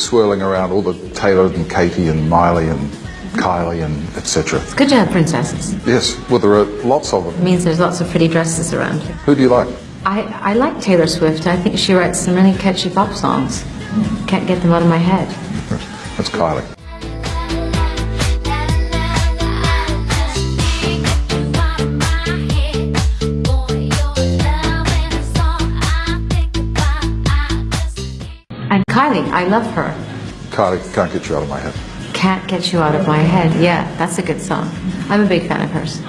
swirling around all the Taylor and Katie and Miley and Kylie and etc. It's good to have princesses. Yes, well there are lots of them. It means there's lots of pretty dresses around. Who do you like? I, I like Taylor Swift. I think she writes some really catchy pop songs. Can't get them out of my head. That's Kylie. And Kylie, I love her. Kylie can't get you out of my head. Can't get you out of my head. Yeah, that's a good song. I'm a big fan of hers.